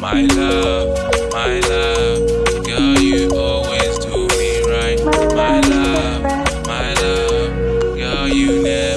My love, my love, girl, you always do me right. My love, my love, girl, you never.